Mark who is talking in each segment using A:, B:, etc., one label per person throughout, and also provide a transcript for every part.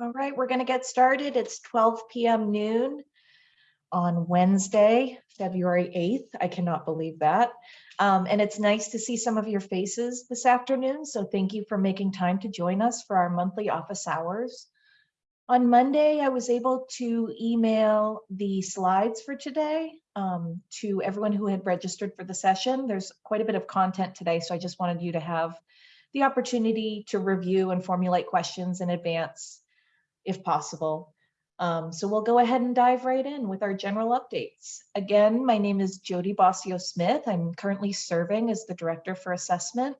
A: All right, we're going to get started. It's 12 p.m. noon on Wednesday, February 8th. I cannot believe that. Um, and it's nice to see some of your faces this afternoon. So thank you for making time to join us for our monthly office hours. On Monday, I was able to email the slides for today um, to everyone who had registered for the session. There's quite a bit of content today, so I just wanted you to have the opportunity to review and formulate questions in advance if possible. Um, so we'll go ahead and dive right in with our general updates. Again, my name is Jody Bossio Smith. I'm currently serving as the Director for Assessment,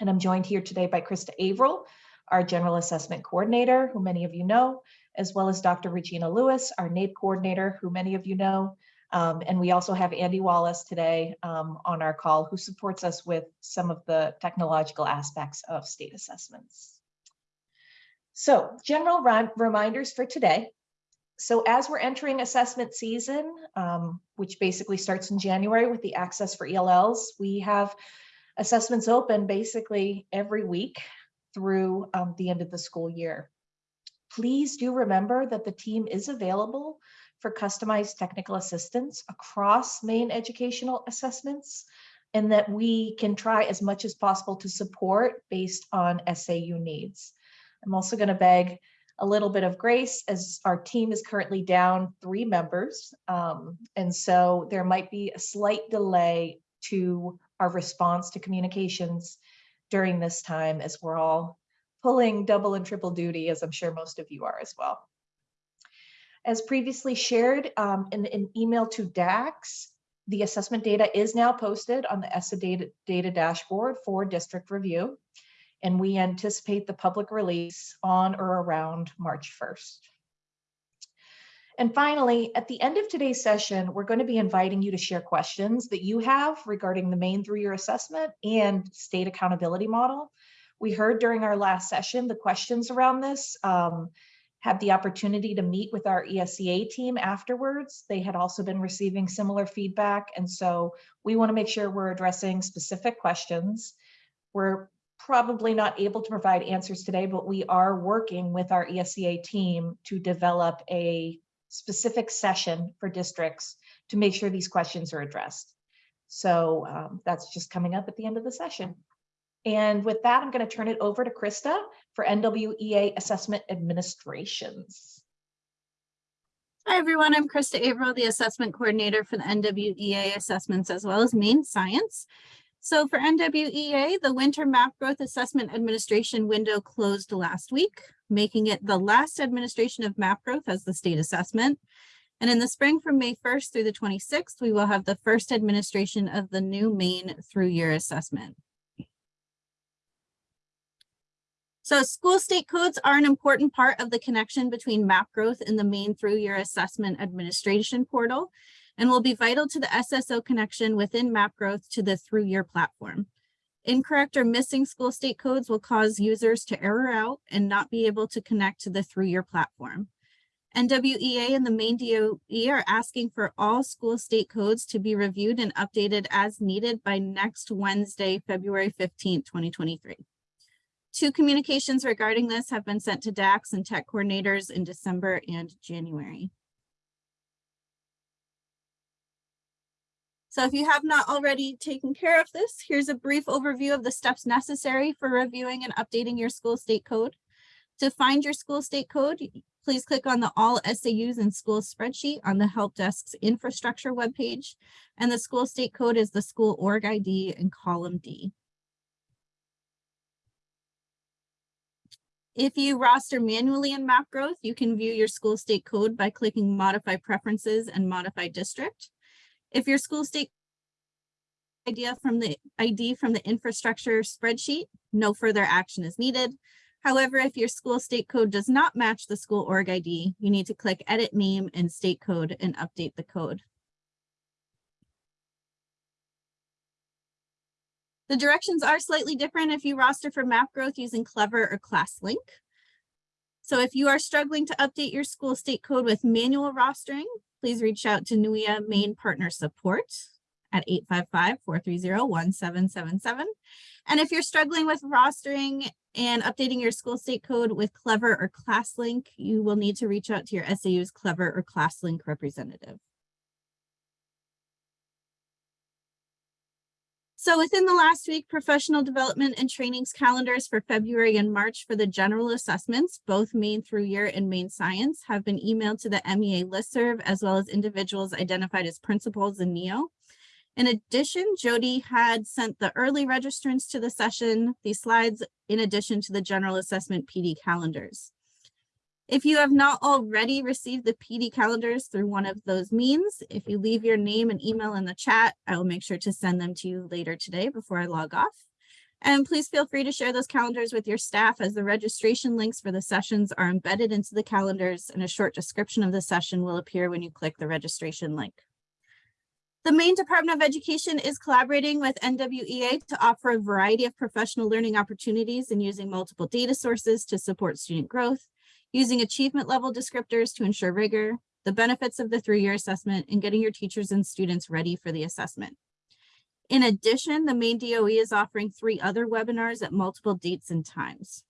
A: and I'm joined here today by Krista Averill, our General Assessment Coordinator, who many of you know, as well as Dr. Regina Lewis, our NAEP Coordinator, who many of you know. Um, and we also have Andy Wallace today um, on our call, who supports us with some of the technological aspects of state assessments. So general reminders for today. So as we're entering assessment season, um, which basically starts in January with the access for ELLs, we have assessments open basically every week through um, the end of the school year. Please do remember that the team is available for customized technical assistance across Maine educational assessments and that we can try as much as possible to support based on SAU needs. I'm also going to beg a little bit of grace as our team is currently down three members. Um, and so there might be a slight delay to our response to communications during this time as we're all pulling double and triple duty, as I'm sure most of you are as well. As previously shared um, in an email to DACs, the assessment data is now posted on the ESSA data, data dashboard for district review and we anticipate the public release on or around March 1st. And finally, at the end of today's session, we're going to be inviting you to share questions that you have regarding the Maine through-year assessment and state accountability model. We heard during our last session the questions around this, um, had the opportunity to meet with our ESEA team afterwards. They had also been receiving similar feedback. And so we wanna make sure we're addressing specific questions. We're probably not able to provide answers today, but we are working with our ESEA team to develop a specific session for districts to make sure these questions are addressed. So um, that's just coming up at the end of the session. And with that, I'm going to turn it over to Krista for NWEA Assessment Administrations.
B: Hi, everyone. I'm Krista Averill, the Assessment Coordinator for the NWEA Assessments as well as Maine Science. So for NWEA, the Winter Map Growth Assessment Administration window closed last week, making it the last administration of map growth as the state assessment. And in the spring from May 1st through the 26th, we will have the first administration of the new Maine through year assessment. So school state codes are an important part of the connection between map growth and the Maine through year assessment administration portal and will be vital to the SSO connection within map growth to the through year platform. Incorrect or missing school state codes will cause users to error out and not be able to connect to the through year platform. NWEA and the Maine DOE are asking for all school state codes to be reviewed and updated as needed by next Wednesday, February 15, 2023. Two communications regarding this have been sent to DACs and tech coordinators in December and January. So if you have not already taken care of this, here's a brief overview of the steps necessary for reviewing and updating your school state code. To find your school state code, please click on the All SAUs and Schools spreadsheet on the Help Desk's infrastructure webpage. And the school state code is the school org ID in column D. If you roster manually in map growth, you can view your school state code by clicking modify preferences and modify district. If your school state idea from the ID from the infrastructure spreadsheet, no further action is needed. However, if your school state code does not match the school org ID, you need to click edit name and state code and update the code. The directions are slightly different if you roster for map growth using Clever or ClassLink. So if you are struggling to update your school state code with manual rostering, please reach out to NWEA Maine Partner Support at 855-430-1777. And if you're struggling with rostering and updating your school state code with Clever or ClassLink, you will need to reach out to your SAU's Clever or ClassLink representative. So within the last week, professional development and trainings calendars for February and March for the general assessments, both Maine through year and Maine science have been emailed to the MEA listserv as well as individuals identified as principals in NEO. In addition, Jody had sent the early registrants to the session, these slides, in addition to the general assessment PD calendars. If you have not already received the PD calendars through one of those means, if you leave your name and email in the chat, I will make sure to send them to you later today before I log off. And please feel free to share those calendars with your staff as the registration links for the sessions are embedded into the calendars and a short description of the session will appear when you click the registration link. The Maine Department of Education is collaborating with NWEA to offer a variety of professional learning opportunities and using multiple data sources to support student growth using achievement level descriptors to ensure rigor, the benefits of the through-year assessment, and getting your teachers and students ready for the assessment. In addition, the Maine DOE is offering three other webinars at multiple dates and times.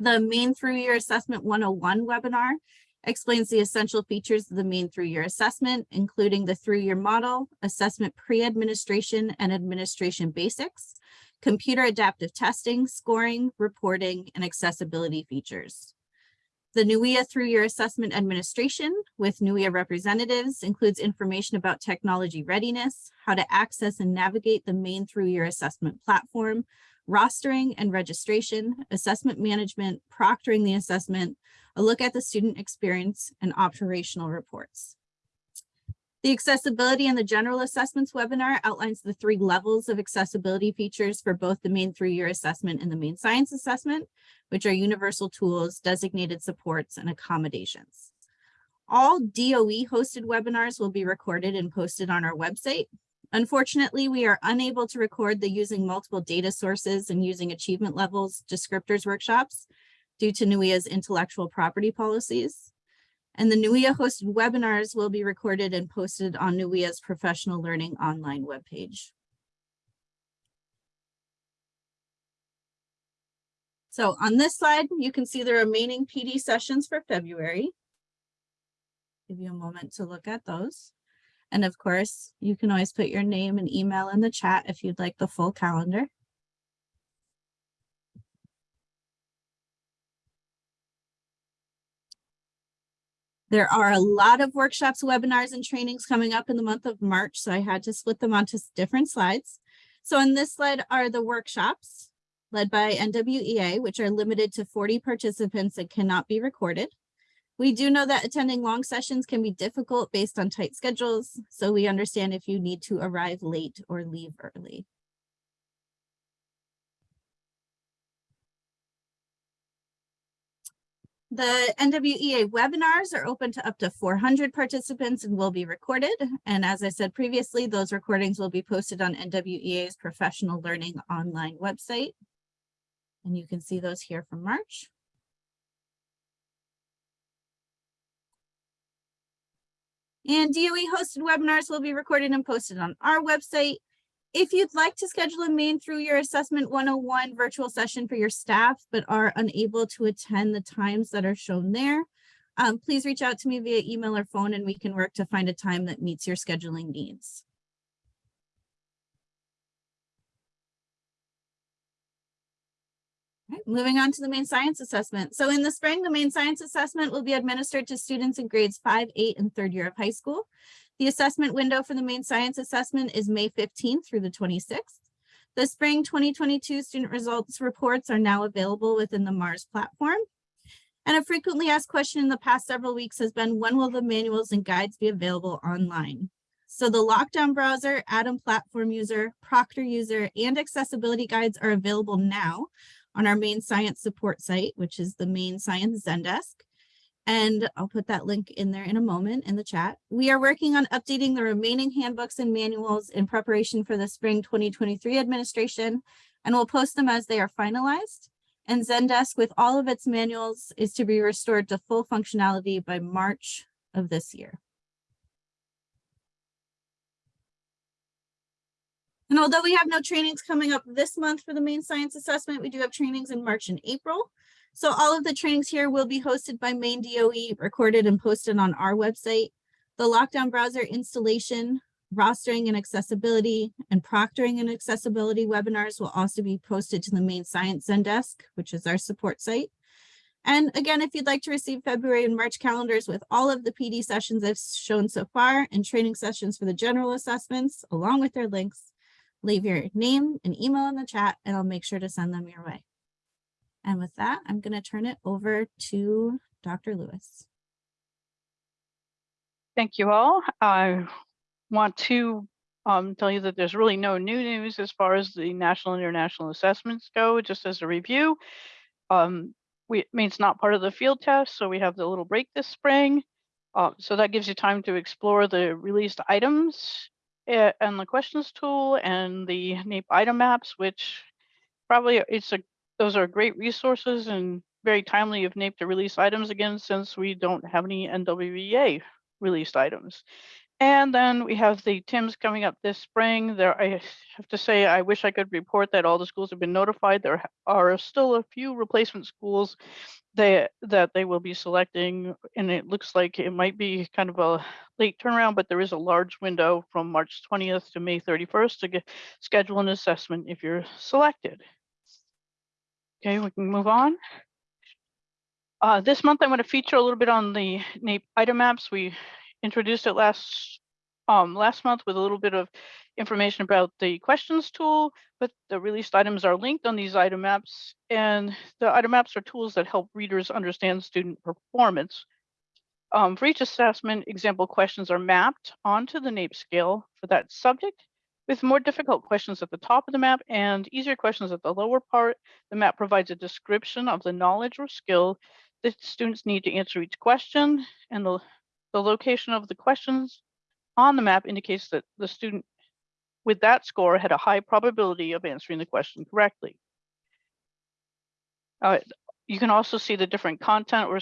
B: The Maine through-year Assessment 101 webinar explains the essential features of the Maine through-year Assessment, including the through-year model, assessment pre-administration and administration basics, computer adaptive testing, scoring, reporting, and accessibility features. The NWEA through-year assessment administration with NWEA representatives includes information about technology readiness, how to access and navigate the Maine through-year assessment platform, rostering and registration, assessment management, proctoring the assessment, a look at the student experience, and operational reports. The accessibility and the general assessments webinar outlines the three levels of accessibility features for both the Maine through-year assessment and the Maine science assessment, which are universal tools, designated supports, and accommodations. All DOE hosted webinars will be recorded and posted on our website. Unfortunately, we are unable to record the using multiple data sources and using achievement levels descriptors workshops due to NWEA's intellectual property policies. And the NWEA hosted webinars will be recorded and posted on NWEA's professional learning online webpage. So on this slide, you can see the remaining PD sessions for February. Give you a moment to look at those. And of course, you can always put your name and email in the chat if you'd like the full calendar. There are a lot of workshops, webinars, and trainings coming up in the month of March, so I had to split them onto different slides. So on this slide are the workshops led by NWEA, which are limited to 40 participants and cannot be recorded. We do know that attending long sessions can be difficult based on tight schedules, so we understand if you need to arrive late or leave early. The NWEA webinars are open to up to 400 participants and will be recorded. And as I said previously, those recordings will be posted on NWEA's professional learning online website. And you can see those here from March. And DOE hosted webinars will be recorded and posted on our website. If you'd like to schedule a Maine through your assessment 101 virtual session for your staff, but are unable to attend the times that are shown there, um, please reach out to me via email or phone and we can work to find a time that meets your scheduling needs. Moving on to the Maine science assessment. So in the spring, the Maine science assessment will be administered to students in grades five, eight, and third year of high school. The assessment window for the Maine science assessment is May 15th through the 26th. The spring 2022 student results reports are now available within the MARS platform. And a frequently asked question in the past several weeks has been, when will the manuals and guides be available online? So the lockdown browser, Atom platform user, Proctor user, and accessibility guides are available now on our Maine science support site, which is the Maine science Zendesk and I'll put that link in there in a moment in the chat. We are working on updating the remaining handbooks and manuals in preparation for the spring 2023 administration, and we'll post them as they are finalized. And Zendesk with all of its manuals is to be restored to full functionality by March of this year. And although we have no trainings coming up this month for the Maine science assessment, we do have trainings in March and April. So all of the trainings here will be hosted by Maine DOE, recorded and posted on our website. The lockdown browser installation, rostering and accessibility, and proctoring and accessibility webinars will also be posted to the Maine science Zendesk, which is our support site. And again, if you'd like to receive February and March calendars with all of the PD sessions I've shown so far and training sessions for the general assessments, along with their links, leave your name and email in the chat and I'll make sure to send them your way. And with that, I'm going to turn it over to Dr. Lewis.
C: Thank you all. I want to um, tell you that there's really no new news as far as the national and international assessments go, just as a review. Um, we, it means not part of the field test, so we have the little break this spring. Uh, so that gives you time to explore the released items uh, and the questions tool and the NAEP item maps, which probably it's a those are great resources and very timely of NAEP to release items again since we don't have any NWEA released items. And then we have the TIMSS coming up this spring. There, I have to say, I wish I could report that all the schools have been notified. There are still a few replacement schools that that they will be selecting, and it looks like it might be kind of a late turnaround, but there is a large window from March 20th to May 31st to get schedule an assessment if you're selected. Okay, we can move on. Uh, this month, I want to feature a little bit on the NAEP item maps. We introduced it last um, last month with a little bit of information about the questions tool, but the released items are linked on these item maps. And the item maps are tools that help readers understand student performance. Um, for each assessment, example questions are mapped onto the NAEP scale for that subject with more difficult questions at the top of the map and easier questions at the lower part, the map provides a description of the knowledge or skill that students need to answer each question, and the, the location of the questions on the map indicates that the student with that score had a high probability of answering the question correctly. Uh, you can also see the different content or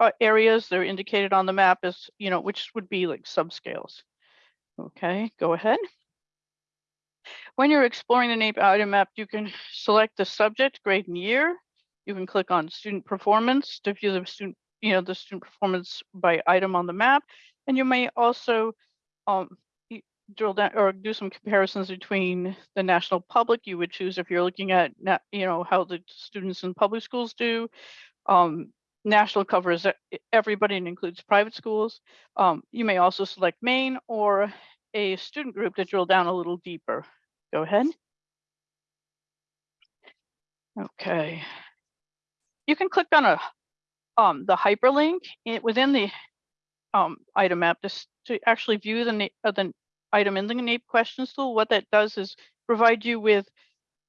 C: uh, areas that are indicated on the map as, you know, which would be like subscales. Okay, go ahead. When you're exploring the NAEP item map, you can select the subject, grade and year. You can click on student performance to view the student, you know, the student performance by item on the map. And you may also um, drill down or do some comparisons between the national public you would choose if you're looking at, you know, how the students in public schools do. Um, national covers everybody and includes private schools. Um, you may also select Maine or a student group to drill down a little deeper. Go ahead. Okay. You can click on a um, the hyperlink in, within the um, item map to, to actually view the, uh, the item in the NAEP questions tool. What that does is provide you with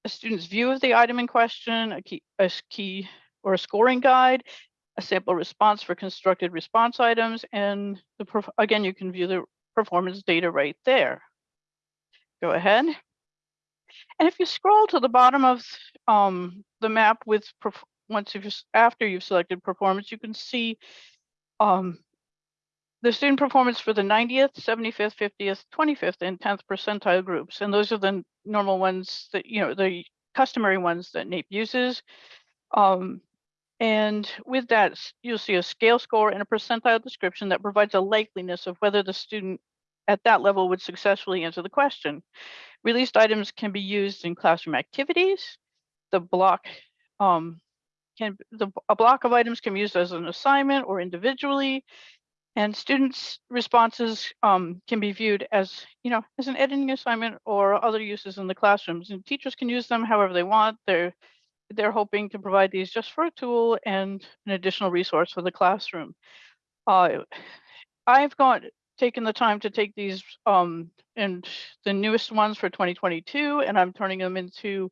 C: a student's view of the item in question, a key, a key or a scoring guide, a sample response for constructed response items, and the again, you can view the performance data right there. Go ahead. And if you scroll to the bottom of um, the map with once you've after you've selected performance, you can see um, the student performance for the 90th, 75th, 50th, 25th, and 10th percentile groups. And those are the normal ones that, you know, the customary ones that NAEP uses. Um, and with that, you'll see a scale score and a percentile description that provides a likeliness of whether the student at that level would successfully answer the question. Released items can be used in classroom activities. The block um, can the a block of items can be used as an assignment or individually. And students' responses um, can be viewed as, you know, as an editing assignment or other uses in the classrooms. And teachers can use them however they want. They're they're hoping to provide these just for a tool and an additional resource for the classroom. Uh, I've gone taken the time to take these um, and the newest ones for 2022, and I'm turning them into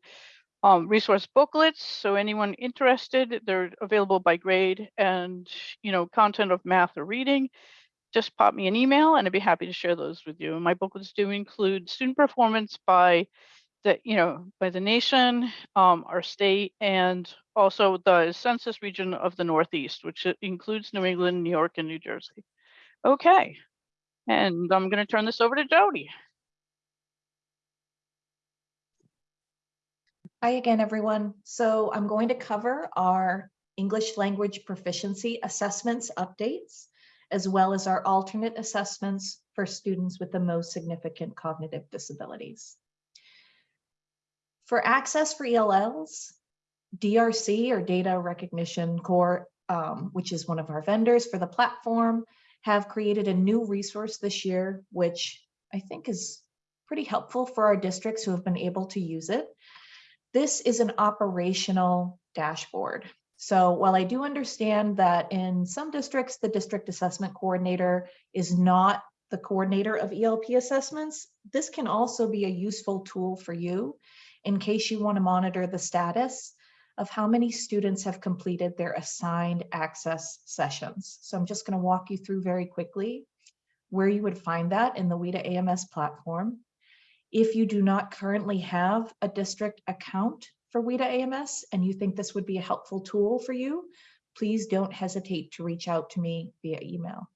C: um, resource booklets. So anyone interested, they're available by grade and you know content of math or reading. Just pop me an email, and I'd be happy to share those with you. My booklets do include student performance by the you know by the nation, um, our state, and also the census region of the Northeast, which includes New England, New York, and New Jersey. Okay, and I'm going to turn this over to Jody.
A: Hi again, everyone. So I'm going to cover our English language proficiency assessments updates, as well as our alternate assessments for students with the most significant cognitive disabilities. For access for ELLs, DRC or Data Recognition Core, um, which is one of our vendors for the platform, have created a new resource this year, which I think is pretty helpful for our districts who have been able to use it. This is an operational dashboard. So while I do understand that in some districts, the district assessment coordinator is not the coordinator of ELP assessments, this can also be a useful tool for you in case you want to monitor the status of how many students have completed their assigned access sessions. So I'm just going to walk you through very quickly where you would find that in the WIDA AMS platform. If you do not currently have a district account for WIDA AMS and you think this would be a helpful tool for you, please don't hesitate to reach out to me via email.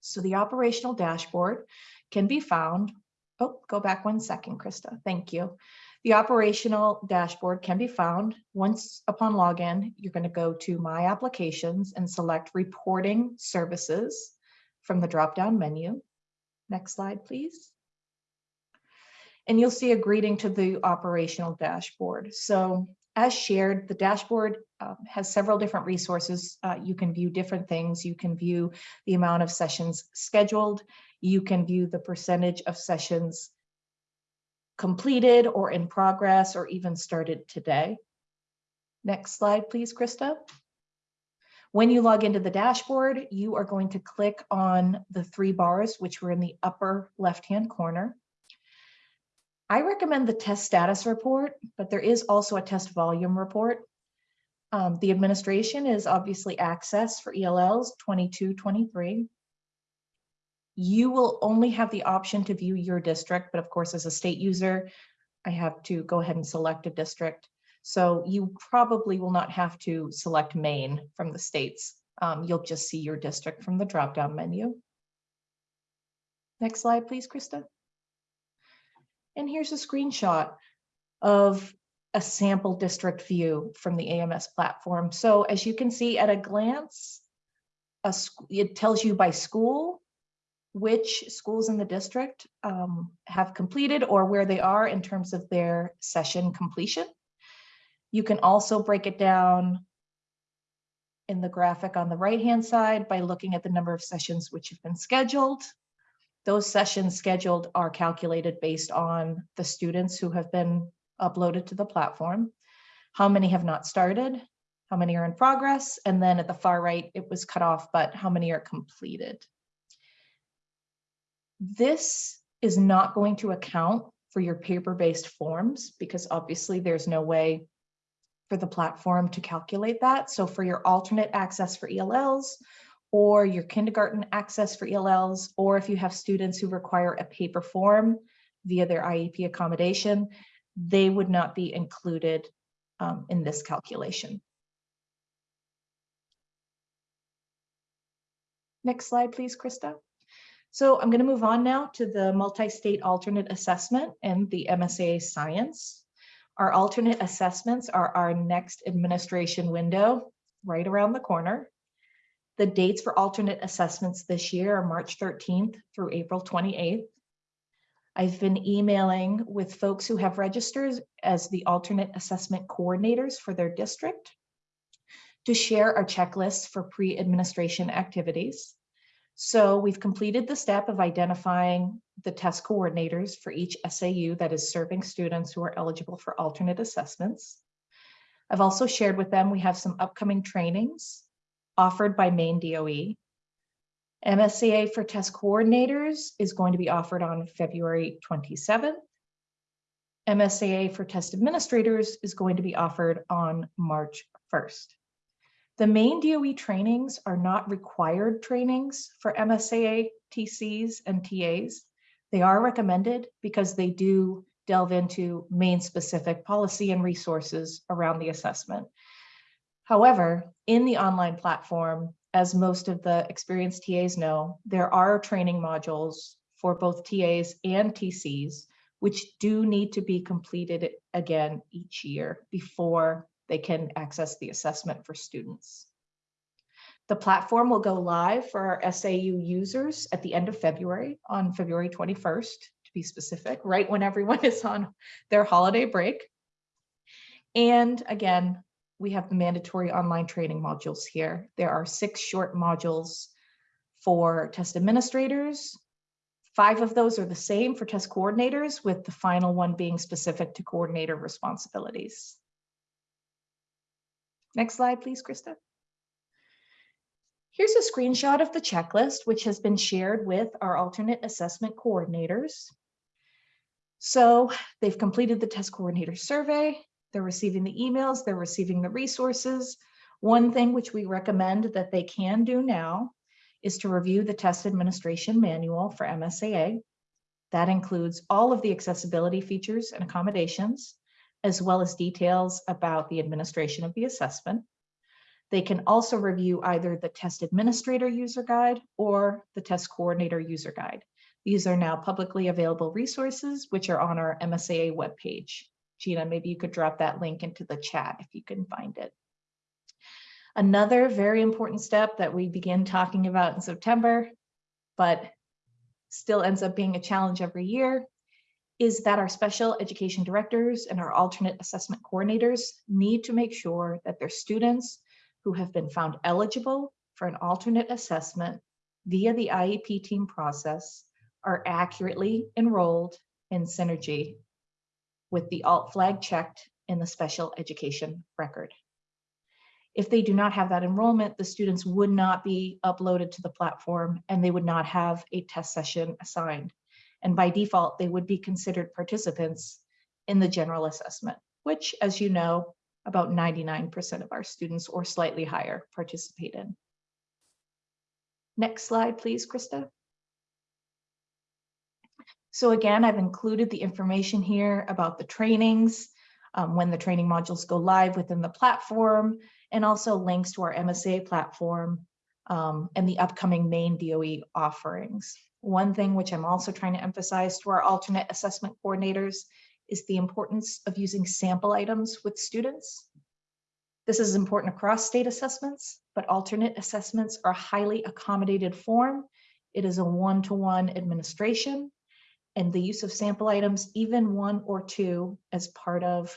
A: So the operational dashboard can be found. Oh, go back one second, Krista. Thank you. The operational dashboard can be found once upon login. You're going to go to My Applications and select Reporting Services from the drop-down menu. Next slide, please. And you'll see a greeting to the operational dashboard. So as shared, the dashboard um, has several different resources. Uh, you can view different things. You can view the amount of sessions scheduled. You can view the percentage of sessions completed or in progress or even started today. Next slide, please, Krista. When you log into the dashboard, you are going to click on the three bars, which were in the upper left-hand corner. I recommend the test status report, but there is also a test volume report. Um, the administration is obviously access for ELLs 22, 23. You will only have the option to view your district, but of course, as a state user, I have to go ahead and select a district. So you probably will not have to select Maine from the states. Um, you'll just see your district from the drop-down menu. Next slide, please, Krista. And here's a screenshot of a sample district view from the AMS platform. So as you can see at a glance, a, it tells you by school which schools in the district um, have completed or where they are in terms of their session completion. You can also break it down in the graphic on the right-hand side by looking at the number of sessions which have been scheduled. Those sessions scheduled are calculated based on the students who have been uploaded to the platform. How many have not started? How many are in progress? And then at the far right, it was cut off, but how many are completed? This is not going to account for your paper-based forms because obviously there's no way for the platform to calculate that. So for your alternate access for ELLs or your kindergarten access for ELLs, or if you have students who require a paper form via their IEP accommodation, they would not be included um, in this calculation. Next slide, please, Krista. So I'm going to move on now to the multi-state alternate assessment and the MSA science. Our alternate assessments are our next administration window right around the corner. The dates for alternate assessments this year are March 13th through April 28th. I've been emailing with folks who have registered as the alternate assessment coordinators for their district to share our checklists for pre-administration activities. So we've completed the step of identifying the test coordinators for each SAU that is serving students who are eligible for alternate assessments. I've also shared with them we have some upcoming trainings offered by Maine DOE. MSAA for test coordinators is going to be offered on February 27th. MSAA for test administrators is going to be offered on March 1st. The Maine DOE trainings are not required trainings for MSAA TCs and TAs. They are recommended because they do delve into Maine specific policy and resources around the assessment. However, in the online platform, as most of the experienced TAs know, there are training modules for both TAs and TCs which do need to be completed again each year before they can access the assessment for students. The platform will go live for our SAU users at the end of February, on February 21st, to be specific, right when everyone is on their holiday break. And again, we have the mandatory online training modules here. There are six short modules for test administrators. Five of those are the same for test coordinators, with the final one being specific to coordinator responsibilities. Next slide, please, Krista. Here's a screenshot of the checklist, which has been shared with our alternate assessment coordinators. So they've completed the test coordinator survey, they're receiving the emails, they're receiving the resources. One thing which we recommend that they can do now is to review the test administration manual for MSAA. That includes all of the accessibility features and accommodations, as well as details about the administration of the assessment. They can also review either the test administrator user guide or the test coordinator user guide. These are now publicly available resources, which are on our MSAA webpage. Gina, maybe you could drop that link into the chat if you can find it. Another very important step that we begin talking about in September, but still ends up being a challenge every year, is that our special education directors and our alternate assessment coordinators need to make sure that their students who have been found eligible for an alternate assessment via the IEP team process are accurately enrolled in Synergy with the alt flag checked in the special education record. If they do not have that enrollment, the students would not be uploaded to the platform and they would not have a test session assigned. And by default, they would be considered participants in the general assessment, which, as you know, about 99% of our students or slightly higher participate in. Next slide, please, Krista. So again, I've included the information here about the trainings, um, when the training modules go live within the platform, and also links to our MSA platform um, and the upcoming Maine DOE offerings. One thing which I'm also trying to emphasize to our alternate assessment coordinators is the importance of using sample items with students. This is important across state assessments, but alternate assessments are a highly accommodated form. It is a one-to-one -one administration and the use of sample items, even one or two as part of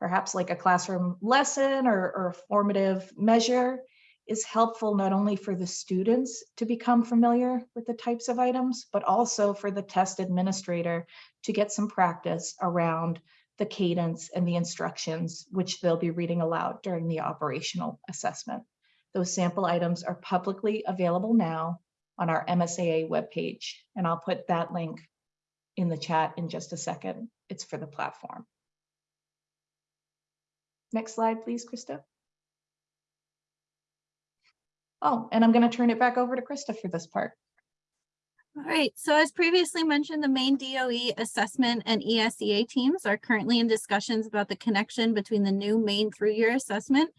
A: perhaps like a classroom lesson or, or a formative measure is helpful not only for the students to become familiar with the types of items, but also for the test administrator to get some practice around the cadence and the instructions, which they'll be reading aloud during the operational assessment. Those sample items are publicly available now on our MSAA webpage, and I'll put that link in the chat in just a second. It's for the platform. Next slide, please, Krista. Oh, and I'm going to turn it back over to Krista for this part.
B: All right, so as previously mentioned, the Maine DOE assessment and ESEA teams are currently in discussions about the connection between the new Maine through year assessment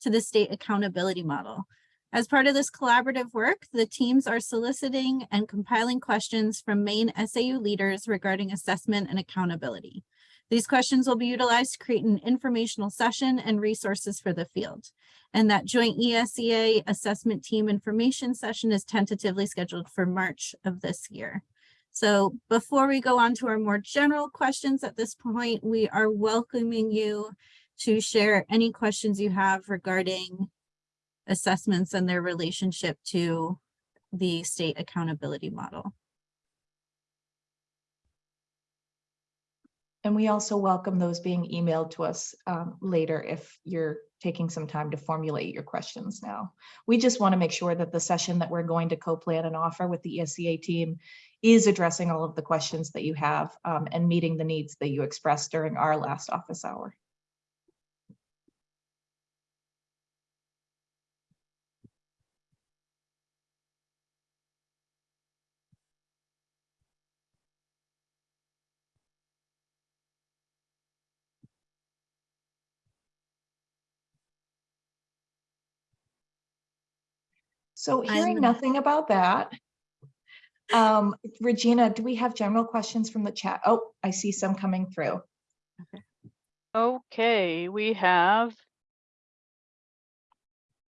B: to the state accountability model. As part of this collaborative work, the teams are soliciting and compiling questions from Maine SAU leaders regarding assessment and accountability. These questions will be utilized to create an informational session and resources for the field. And that joint ESEA assessment team information session is tentatively scheduled for March of this year. So before we go on to our more general questions at this point, we are welcoming you to share any questions you have regarding assessments and their relationship to the state accountability model.
A: And we also welcome those being emailed to us um, later if you're taking some time to formulate your questions now. We just want to make sure that the session that we're going to co-plan and offer with the ESEA team is addressing all of the questions that you have um, and meeting the needs that you expressed during our last office hour. So hearing
B: I'm-
A: nothing about that, Um, Regina, do we have general questions from the chat? Oh, I see some coming through.
C: Okay, we have.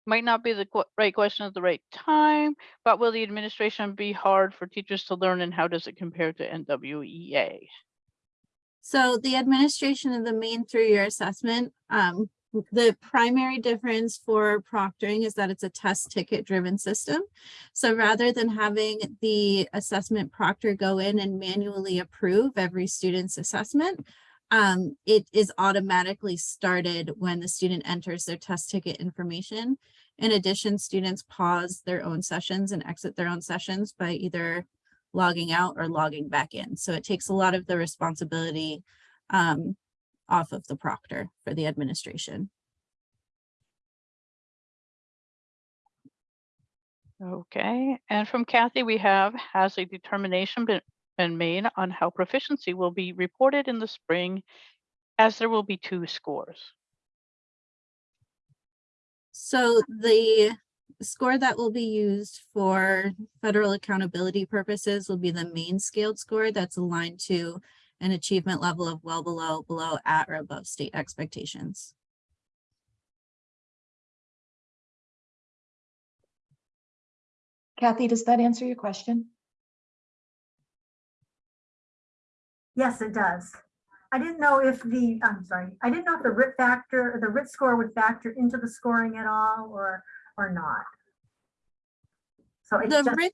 C: Might not be the que- right question at the right time, but will the administration be hard for teachers to learn and how does it compare to NWEA?
B: So the administration of the Maine through-year assessment, um, the primary difference for proctoring is that it's a test ticket driven system. So rather than having the assessment proctor go in and manually approve every student's assessment, um, it is automatically started when the student enters their test ticket information. In addition, students pause their own sessions and exit their own sessions by either logging out or logging back in. So it takes a lot of the responsibility um, off of the proctor for the administration.
C: Okay, and from Kathy, we have, has a determination been, been made on how proficiency will be reported in the spring as there will be two scores?
B: So the score that will be used for federal accountability purposes will be the Maine scaled score that's aligned to an achievement level of well below, below, at, or above state expectations.
A: Kathy, does that answer your question?
D: Yes, it does. I didn't know if the, I'm sorry, I didn't know if the RIT factor, the RIT score would factor into the scoring at all or, or not. So it's
B: The
D: just,
B: RIT,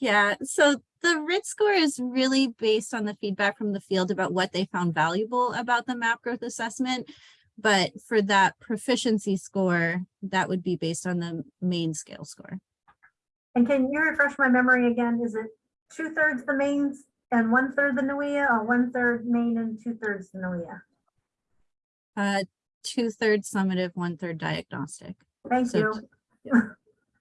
B: yeah, so the RIT score is really based on the feedback from the field about what they found valuable about the map growth assessment. But for that proficiency score, that would be based on the Maine scale score.
D: and can you refresh my memory again? Is it two thirds the mains and one third the NWEA or one third Maine and two thirds the NWEA?
B: Uh, two thirds summative, one third diagnostic
D: Thank
B: So
D: you.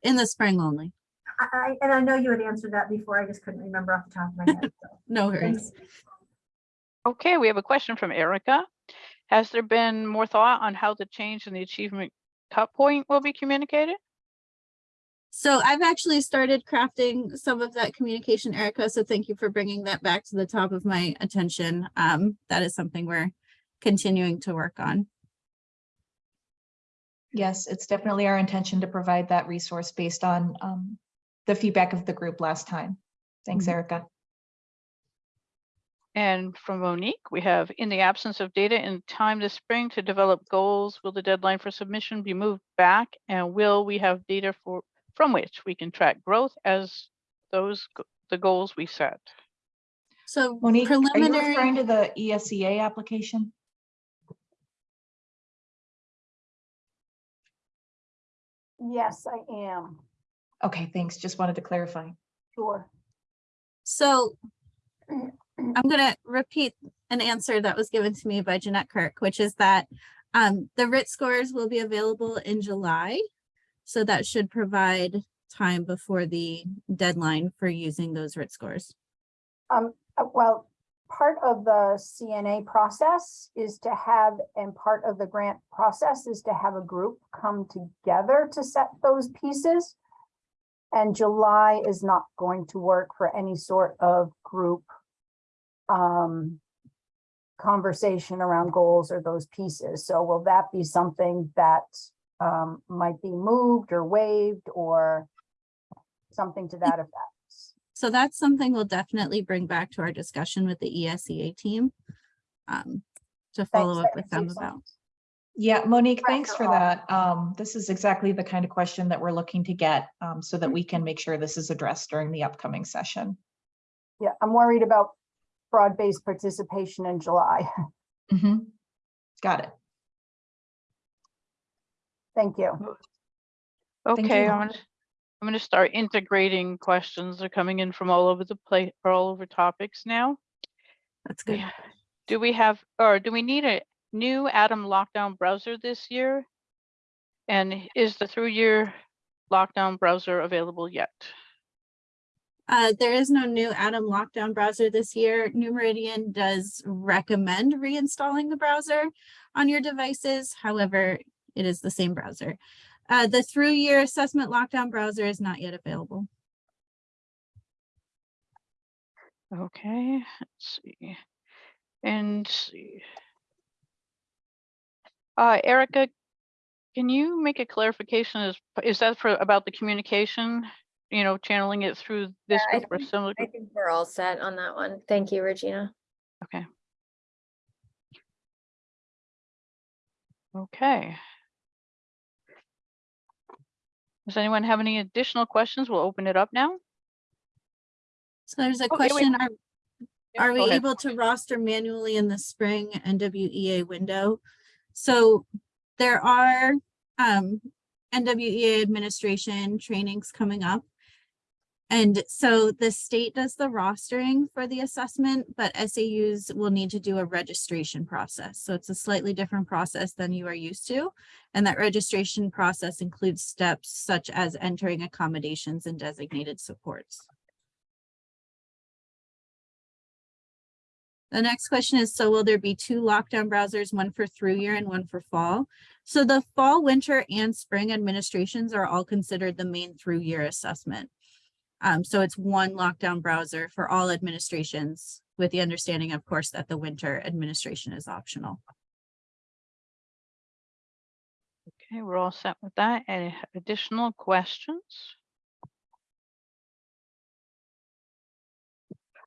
B: in the spring only.
D: I, I, and I know you had answered that before. I just couldn't remember off the top of my head. so
B: No
D: thanks.
B: worries.
C: Okay, we have a question from Erica. Has there been more thought on how the change in the achievement cut point will be communicated?
B: So I've actually started crafting some of that communication, Erica. So thank you for bringing that back to the top of my attention. Um, that is something we're continuing to work on.
A: Yes, it's definitely our intention to provide that resource based on um, the feedback of the group last time. Thanks,
B: Mhm.
A: Erica.
C: And from Monique, we have, in the absence of data in time this spring to develop goals, will the deadline for submission be moved back? And will we have data for, from which we can track growth as those, the goals we set?
A: So Monique,
B: So
A: are you
B: preliminary,
A: referring to the ESEA application?
E: Yes, I am,
A: Okay, thanks. Just wanted to clarify.
E: sure.
B: so I'm gonna repeat an answer that was given to me by Jeanette Kirk, which is that um, the RIT scores will be available in July. So that should provide time before the deadline for using those RIT scores.
E: Um, uh, well, part of the CNA process is to have, and part of the grant process is to have a group come together to set those pieces. And July is not going to work for any sort of group um, conversation around goals or those pieces. So will that be something that um, might be moved or waived or something to that effect?
B: So that's something we'll definitely bring back to our discussion with the ESEA team. um, To follow
E: Thanks,
B: up with them about.
E: Sense.
A: Yeah, Monique, thanks for that. Um, This is exactly the kind of question that we're looking to get um, so that we can make sure this is addressed during the upcoming session.
E: Yeah, I'm worried about broad-based participation in July.
A: Mhm. Got it.
E: Thank you.
A: Thank
C: Okay,
A: you.
C: I'm gonna, I'm gonna start integrating questions. They're coming in from all over the place, or all over topics now.
B: That's
C: We
B: good.
C: ha- Do we have, or do we need a new Atom lockdown browser this year? And is the through-year lockdown browser available yet?
B: Uh, there is no new Atom lockdown browser this year. New Meridian does recommend reinstalling the browser on your devices. However, it is the same browser. Uh, the through year assessment lockdown browser is not yet available.
C: Okay, let's see. And see. Uh, Erica, can you make a clarification? Is, is that for, about the communication? You know, channeling it through this
F: I
C: group or
F: think-
C: similar?
F: I
C: group?
F: think we're all set on that one. Thank you, Regina.
C: Okay. Okay. Does anyone have any additional questions? We'll open it up now.
B: So there's a
C: Okay, wait.
B: question, are,
C: Yeah,
B: are
C: go
B: we
C: ahead.
B: able to roster manually in the spring NWEA window? So there are um NWEA administration trainings coming up. And so the state does the rostering for the assessment, but SAUs will need to do a registration process. So it's a slightly different process than you are used to. And that registration process includes steps such as entering accommodations and designated supports. The next question is, so will there be two lockdown browsers, one for through year and one for fall? So the fall, winter and spring administrations are all considered the Maine through year assessment. Um, so it's one lockdown browser for all administrations with the understanding, of course, that the winter administration is optional.
C: Okay, we're all set with that. Any additional questions?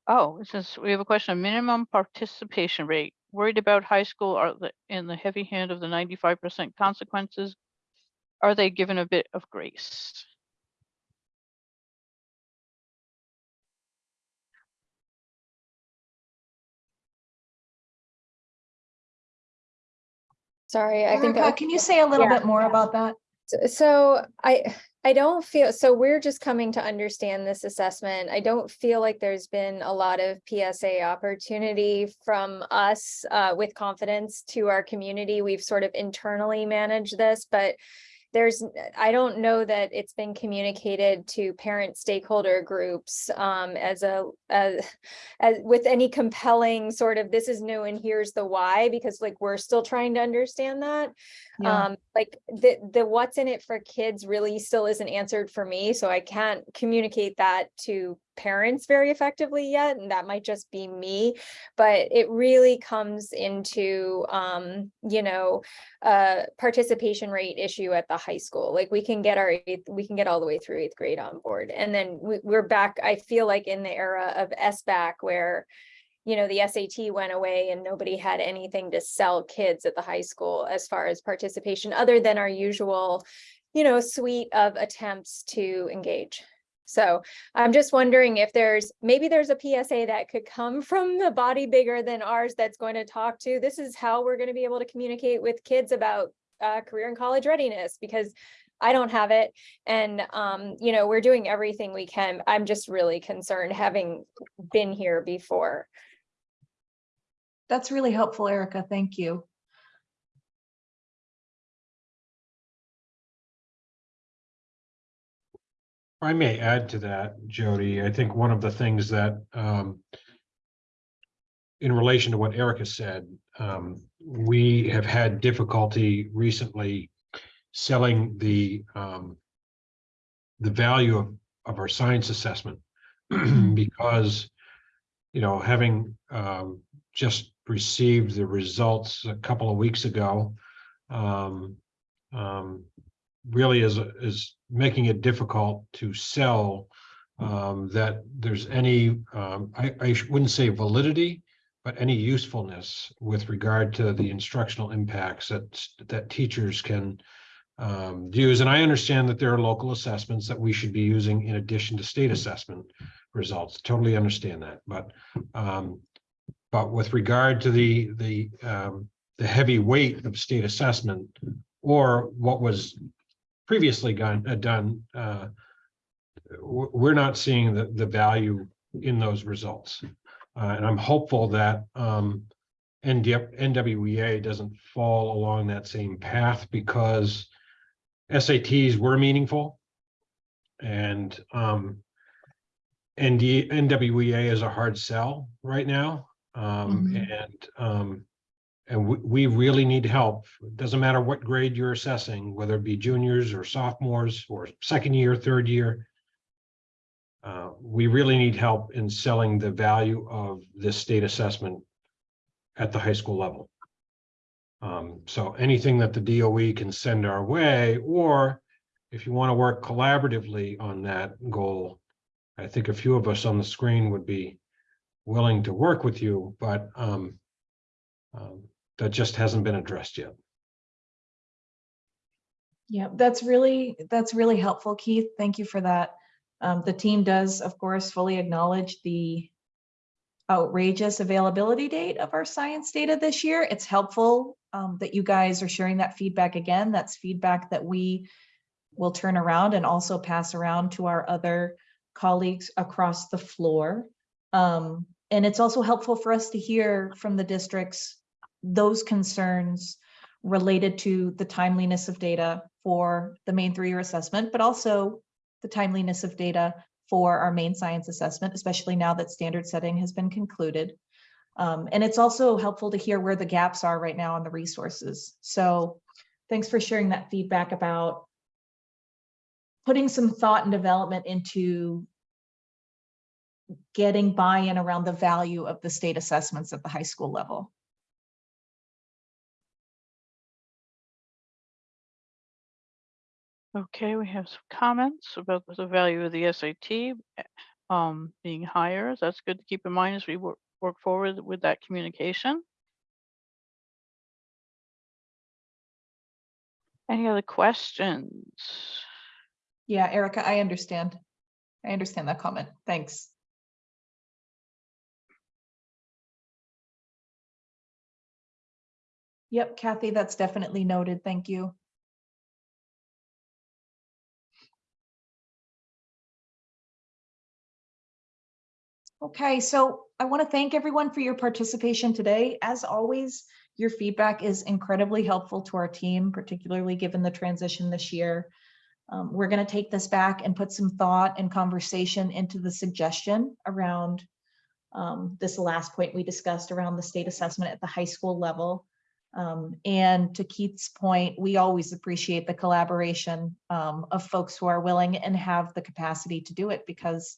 C: Oh, it says, we have a question, of minimum participation rate. Worried about high school are the, in the heavy hand of the ninety-five percent consequences? Are they given a bit of grace?
F: Sorry, I think.
A: Erica,
F: I-
A: Can you say a little
F: Yeah.
A: bit more about that?
F: S- So I, I don't feel, so we're just coming to understand this assessment. I don't feel like there's been a lot of PSA opportunity from us uh, with confidence to our community. We've sort of internally managed this, but there's, I don't know that it's been communicated to parent stakeholder groups um, as a, as, as with any compelling sort of, this is new and here's the why, because like, we're still trying to understand that.
A: Yeah.
F: Um, like the, the what's in it for kids really still isn't answered for me, so I can't communicate that to parents very effectively yet, and that might just be me. But it really comes into, um, you know, participation rate issue at the high school. Like we can get our, eighth- we can get all the way through eighth grade on board. And then we, we're back, I feel like in the era of SBAC where you know, the SAT went away and nobody had anything to sell kids at the high school as far as participation, other than our usual, you know, suite of attempts to engage. So I'm just wondering if there's, maybe there's a PSA that could come from the body bigger than ours that's going to talk to, this is how we're going to be able to communicate with kids about uh, career and college readiness, because I don't have it. And, um, you know, we're doing everything we can. I'm just really concerned, having been here before.
A: That's really helpful, Erica. Thank you.
G: I may add to that, Jody. I think one of the things that um. In relation to what Erica said, um, we have had difficulty recently selling the um. The value of of our science assessment because. You know, having um just received the results a couple of weeks ago. Um, um, really is, is making it difficult to sell um, that there's any, um, I, I wouldn't say validity, but any usefulness with regard to the instructional impacts that, that teachers can um, use. And I understand that there are local assessments that we should be using in addition to state assessment results. Totally understand that, but um, but with regard to the, the, um, the heavy weight of state assessment or what was previously gone, uh, done, uh, we're not seeing the, the value in those results. Uh, and I'm hopeful that, um, NWEA doesn't fall along that same path because SATs were meaningful. And, um, ND, NWEA is a hard sell right now. Um,
A: Mhm.
G: and, um, and we, really need help. It Doesn't matter what grade you're assessing, whether it be juniors or sophomores or second year, third year. uh, we really need help in selling the value of this state assessment at the high school level. Um, so anything that the DOE can send our way, or if you want to work collaboratively on that goal, I think a few of us on the screen would be willing to work with you, but um, um, that just hasn't been addressed yet.
A: Yeah, that's really, that's really helpful, Keith. Thank you for that. Um, the team does, of course, fully acknowledge the outrageous availability date of our science data this year. It's helpful um, that you guys are sharing that feedback again. That's feedback that we will turn around and also pass around to our other colleagues across the floor. Um, and it's also helpful for us to hear from the districts those concerns related to the timeliness of data for the Maine through-year assessment, but also the timeliness of data for our Maine science assessment, especially now that standard setting has been concluded. Um, and it's also helpful to hear where the gaps are right now on the resources. So thanks for sharing that feedback about putting some thought and development into getting buy-in around the value of the state assessments at the high school level.
C: Okay, we have some comments about the value of the SAT eh, um, being higher. That's good to keep in mind as we work, work forward with that communication. Any other questions?
A: Yeah, Erica, I understand. I understand that comment. Thanks. Yep, Kathy, that's definitely noted. Thank you. Okay, so I want to thank everyone for your participation today. As always, your feedback is incredibly helpful to our team, particularly given the transition this year. Um, we're going to take this back and put some thought and conversation into the suggestion around um, this last point we discussed around the state assessment at the high school level. Um, and to Keith's point, we always appreciate the collaboration um, of folks who are willing and have the capacity to do it because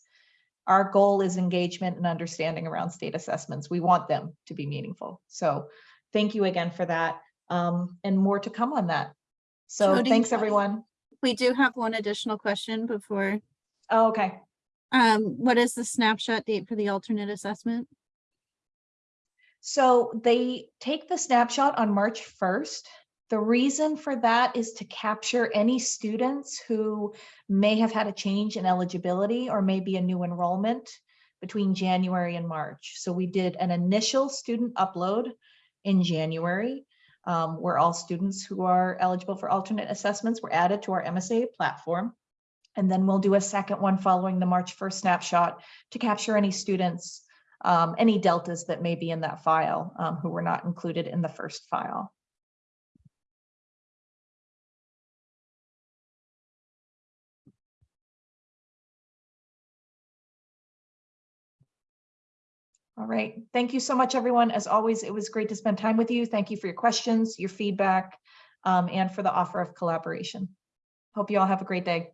A: our goal is engagement and understanding around state assessments. We want them to be meaningful. So thank you again for that um, and more to come on that. So
B: Jody,
A: thanks, everyone.
B: We do have one additional question before.
A: Oh, okay.
B: Um, what is the snapshot date for the alternate assessment?
A: So they take the snapshot on March 1st. The reason for that is to capture any students who may have had a change in eligibility or maybe a new enrollment between January and March. So we did an initial student upload in January um, where all students who are eligible for alternate assessments were added to our MSA platform. And then we'll do a second one following the March 1st snapshot to capture any students, um, any deltas that may be in that file um, who were not included in the first file. All right. Thank you so much, everyone. As always, it was great to spend time with you. Thank you for your questions, your feedback, um, and for the offer of collaboration. Hope you all have a great day.